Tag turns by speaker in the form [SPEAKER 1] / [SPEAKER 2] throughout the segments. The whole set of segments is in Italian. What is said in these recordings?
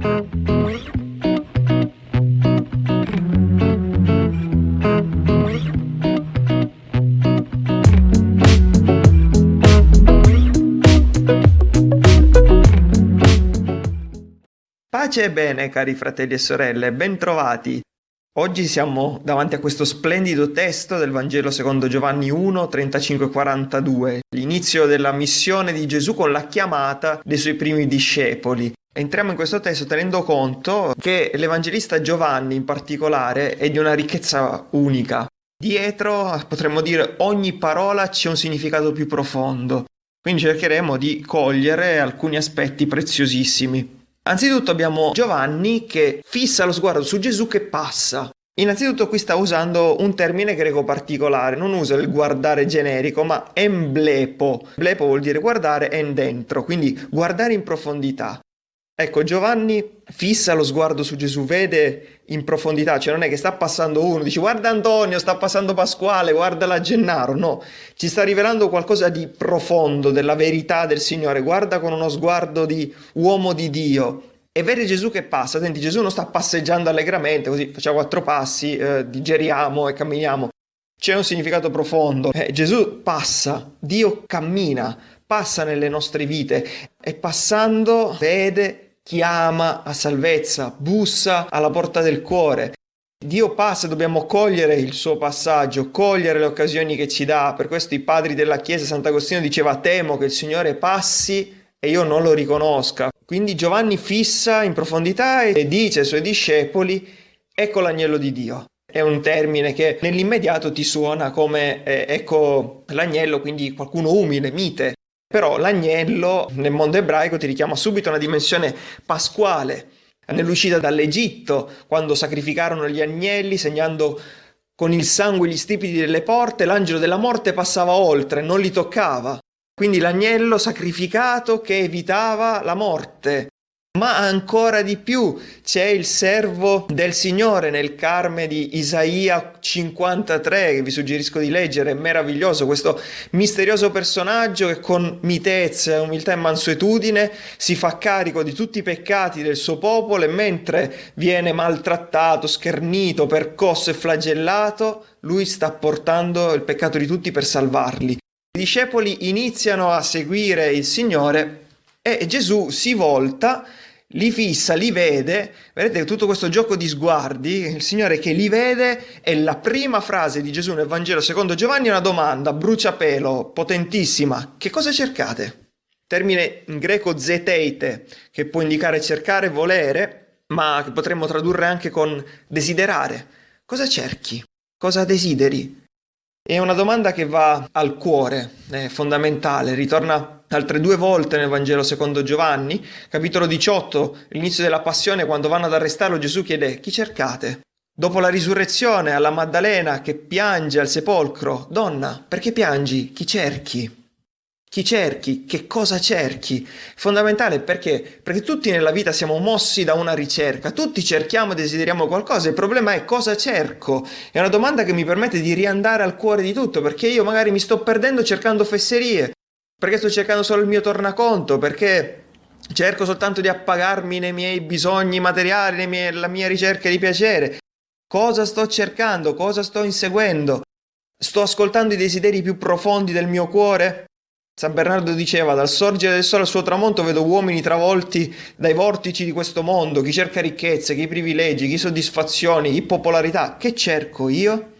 [SPEAKER 1] Pace e bene, cari fratelli e sorelle, bentrovati. Oggi siamo davanti a questo splendido testo del Vangelo secondo Giovanni 1, 35-42, l'inizio della missione di Gesù con la chiamata dei suoi primi discepoli. Entriamo in questo testo tenendo conto che l'Evangelista Giovanni in particolare è di una ricchezza unica. Dietro, potremmo dire, ogni parola c'è un significato più profondo. Quindi cercheremo di cogliere alcuni aspetti preziosissimi. Anzitutto abbiamo Giovanni che fissa lo sguardo su Gesù che passa. Innanzitutto qui sta usando un termine greco particolare, non usa il guardare generico, ma emblepo. Emblepo vuol dire guardare en dentro, quindi guardare in profondità. Ecco, Giovanni fissa lo sguardo su Gesù, vede in profondità, cioè non è che sta passando uno, dice guarda Antonio, sta passando Pasquale, guarda la Gennaro, no, ci sta rivelando qualcosa di profondo, della verità del Signore, guarda con uno sguardo di uomo di Dio e vede Gesù che passa, senti Gesù non sta passeggiando allegramente, così facciamo quattro passi, eh, digeriamo e camminiamo, c'è un significato profondo, eh, Gesù passa, Dio cammina, passa nelle nostre vite e passando vede chiama a salvezza, bussa alla porta del cuore. Dio passa, dobbiamo cogliere il suo passaggio, cogliere le occasioni che ci dà. Per questo i padri della Chiesa, Sant'Agostino diceva temo che il Signore passi e io non lo riconosca. Quindi Giovanni fissa in profondità e dice ai suoi discepoli ecco l'agnello di Dio. È un termine che nell'immediato ti suona come eh, ecco l'agnello, quindi qualcuno umile, mite. Però l'agnello nel mondo ebraico ti richiama subito una dimensione pasquale, nell'uscita dall'Egitto, quando sacrificarono gli agnelli segnando con il sangue gli stipiti delle porte, l'angelo della morte passava oltre, non li toccava. Quindi l'agnello sacrificato che evitava la morte. Ma ancora di più c'è il servo del Signore nel Carme di Isaia 53 che vi suggerisco di leggere, è meraviglioso questo misterioso personaggio che con mitezza, umiltà e mansuetudine si fa carico di tutti i peccati del suo popolo e mentre viene maltrattato, schernito, percosso e flagellato, lui sta portando il peccato di tutti per salvarli. I discepoli iniziano a seguire il Signore e Gesù si volta, li fissa, li vede, vedete tutto questo gioco di sguardi, il Signore che li vede e la prima frase di Gesù nel Vangelo secondo Giovanni è una domanda, bruciapelo, potentissima, che cosa cercate? Termine in greco zeteite, che può indicare cercare, volere, ma che potremmo tradurre anche con desiderare. Cosa cerchi? Cosa desideri? È una domanda che va al cuore, è fondamentale, ritorna altre due volte nel Vangelo secondo Giovanni, capitolo 18, l'inizio della passione, quando vanno ad arrestarlo Gesù chiede chi cercate? Dopo la risurrezione alla Maddalena che piange al sepolcro, donna, perché piangi? Chi cerchi? Chi cerchi? Che cosa cerchi? Fondamentale perché? Perché tutti nella vita siamo mossi da una ricerca, tutti cerchiamo e desideriamo qualcosa, il problema è cosa cerco? È una domanda che mi permette di riandare al cuore di tutto, perché io magari mi sto perdendo cercando fesserie, perché sto cercando solo il mio tornaconto, perché cerco soltanto di appagarmi nei miei bisogni materiali, nella mia ricerca di piacere. Cosa sto cercando? Cosa sto inseguendo? Sto ascoltando i desideri più profondi del mio cuore? San Bernardo diceva, dal sorgere del sole al suo tramonto vedo uomini travolti dai vortici di questo mondo, chi cerca ricchezze, chi privilegi, chi soddisfazioni, chi popolarità. Che cerco io?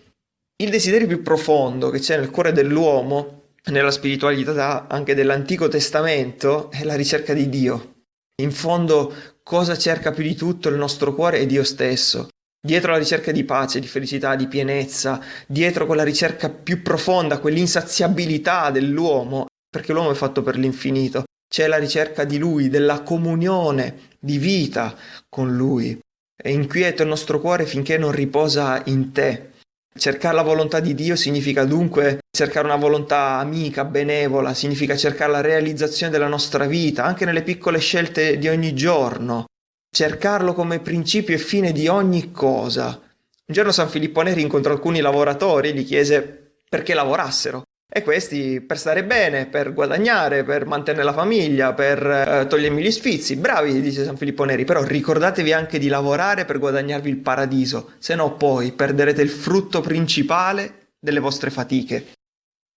[SPEAKER 1] Il desiderio più profondo che c'è nel cuore dell'uomo nella spiritualità anche dell'Antico Testamento è la ricerca di Dio. In fondo cosa cerca più di tutto il nostro cuore è Dio stesso. Dietro la ricerca di pace, di felicità, di pienezza, dietro quella ricerca più profonda, quell'insaziabilità dell'uomo, perché l'uomo è fatto per l'infinito, c'è la ricerca di Lui, della comunione di vita con Lui. È inquieto il nostro cuore finché non riposa in te, Cercare la volontà di Dio significa dunque cercare una volontà amica, benevola, significa cercare la realizzazione della nostra vita, anche nelle piccole scelte di ogni giorno. Cercarlo come principio e fine di ogni cosa. Un giorno San Filippo Neri incontrò alcuni lavoratori e gli chiese perché lavorassero. E questi per stare bene, per guadagnare, per mantenere la famiglia, per eh, togliermi gli sfizi. Bravi, dice San Filippo Neri, però ricordatevi anche di lavorare per guadagnarvi il paradiso, se no poi perderete il frutto principale delle vostre fatiche.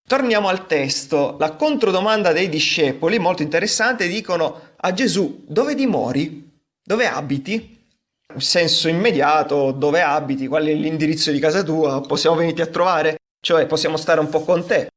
[SPEAKER 1] Torniamo al testo. La controdomanda dei discepoli, molto interessante, dicono a Gesù, dove dimori? Dove abiti? In senso immediato, dove abiti? Qual è l'indirizzo di casa tua? Possiamo venirti a trovare? Cioè, possiamo stare un po' con te?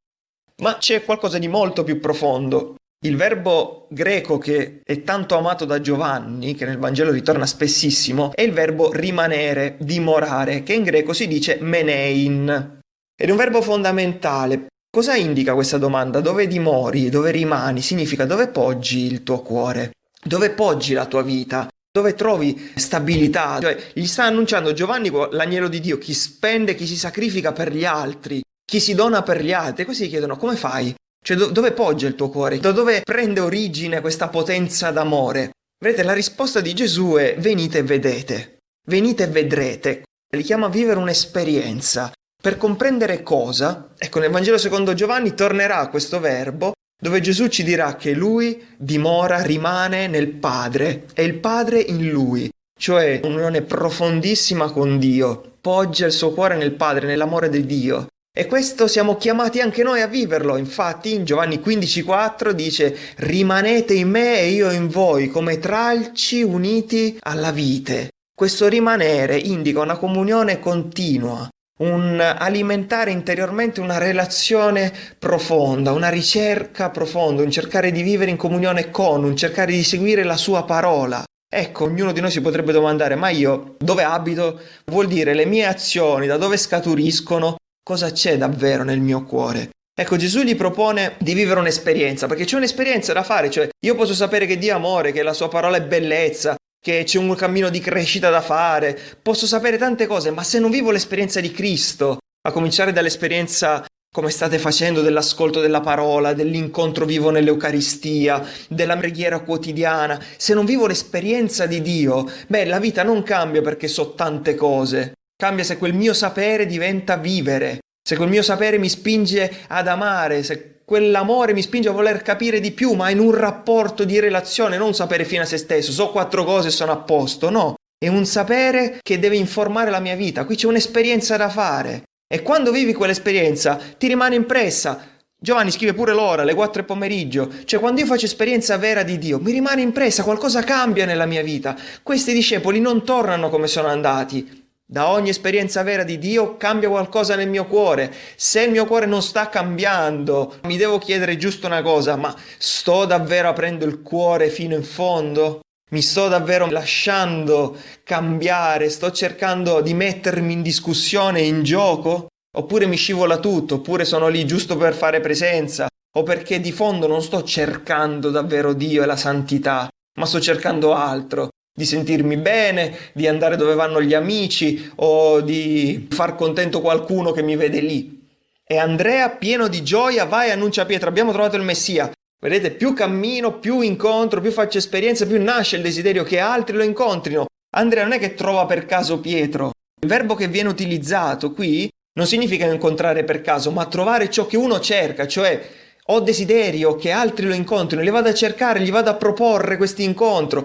[SPEAKER 1] Ma c'è qualcosa di molto più profondo. Il verbo greco che è tanto amato da Giovanni, che nel Vangelo ritorna spessissimo, è il verbo rimanere, dimorare, che in greco si dice menein. Ed è un verbo fondamentale. Cosa indica questa domanda? Dove dimori, dove rimani? Significa dove poggi il tuo cuore, dove poggi la tua vita, dove trovi stabilità. Cioè, gli sta annunciando Giovanni l'agnello di Dio, chi spende, chi si sacrifica per gli altri, chi si dona per gli altri. Questi chiedono come fai? Cioè do- dove poggia il tuo cuore? Da dove prende origine questa potenza d'amore? Vedete, la risposta di Gesù è venite e vedete, venite e vedrete. Li chiama a vivere un'esperienza. Per comprendere cosa, ecco nel Vangelo secondo Giovanni tornerà questo verbo dove Gesù ci dirà che lui dimora, rimane nel Padre e il Padre in lui, cioè un'unione profondissima con Dio, poggia il suo cuore nel Padre, nell'amore di Dio. E questo siamo chiamati anche noi a viverlo. Infatti in Giovanni 15,4 dice rimanete in me e io in voi come tralci uniti alla vite. Questo rimanere indica una comunione continua, un alimentare interiormente una relazione profonda, una ricerca profonda, un cercare di vivere in comunione con, un cercare di seguire la sua parola. Ecco, ognuno di noi si potrebbe domandare, ma io dove abito? Vuol dire le mie azioni, da dove scaturiscono? Cosa c'è davvero nel mio cuore. Ecco, Gesù gli propone di vivere un'esperienza, perché c'è un'esperienza da fare, cioè io posso sapere che Dio è amore, che la sua parola è bellezza, che c'è un cammino di crescita da fare, posso sapere tante cose, ma se non vivo l'esperienza di Cristo, a cominciare dall'esperienza come state facendo dell'ascolto della parola, dell'incontro vivo nell'Eucaristia, della preghiera quotidiana, se non vivo l'esperienza di Dio, beh, la vita non cambia perché so tante cose, Cambia se quel mio sapere diventa vivere, se quel mio sapere mi spinge ad amare, se quell'amore mi spinge a voler capire di più, ma in un rapporto di relazione, non un sapere fine a se stesso, so quattro cose e sono a posto, no. È un sapere che deve informare la mia vita, qui c'è un'esperienza da fare. E quando vivi quell'esperienza ti rimane impressa. Giovanni scrive pure l'ora, le 4 pomeriggio, cioè quando io faccio esperienza vera di Dio, mi rimane impressa, qualcosa cambia nella mia vita. Questi discepoli non tornano come sono andati, da ogni esperienza vera di Dio cambia qualcosa nel mio cuore. Se il mio cuore non sta cambiando, mi devo chiedere giusto una cosa, ma sto davvero aprendo il cuore fino in fondo? Mi sto davvero lasciando cambiare? Sto cercando di mettermi in discussione, in gioco? Oppure mi scivola tutto? Oppure sono lì giusto per fare presenza? O perché di fondo non sto cercando davvero Dio e la santità, ma sto cercando altro? Di sentirmi bene, di andare dove vanno gli amici o di far contento qualcuno che mi vede lì. E Andrea, pieno di gioia, va e annuncia a Pietro, abbiamo trovato il Messia. Vedete, più cammino, più incontro, più faccio esperienza, più nasce il desiderio che altri lo incontrino. Andrea non è che trova per caso Pietro. Il verbo che viene utilizzato qui non significa incontrare per caso, ma trovare ciò che uno cerca, cioè ho desiderio che altri lo incontrino, li vado a cercare, gli vado a proporre questo incontro,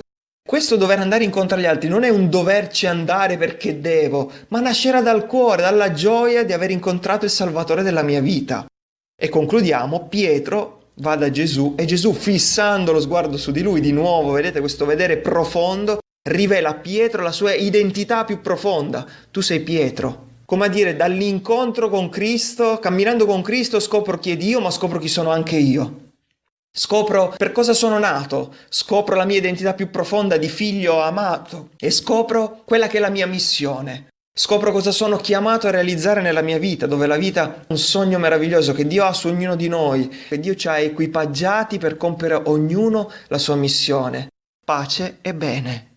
[SPEAKER 1] questo dover andare incontro agli altri non è un doverci andare perché devo, ma nascerà dal cuore, dalla gioia di aver incontrato il Salvatore della mia vita. E concludiamo, Pietro va da Gesù e Gesù fissando lo sguardo su di lui di nuovo, vedete questo vedere profondo, rivela a Pietro la sua identità più profonda. Tu sei Pietro. Come a dire, dall'incontro con Cristo, camminando con Cristo, scopro chi è Dio, ma scopro chi sono anche io. Scopro per cosa sono nato, scopro la mia identità più profonda di figlio amato e scopro quella che è la mia missione. Scopro cosa sono chiamato a realizzare nella mia vita, dove la vita è un sogno meraviglioso che Dio ha su ognuno di noi, che Dio ci ha equipaggiati per compiere ognuno la sua missione. Pace e bene.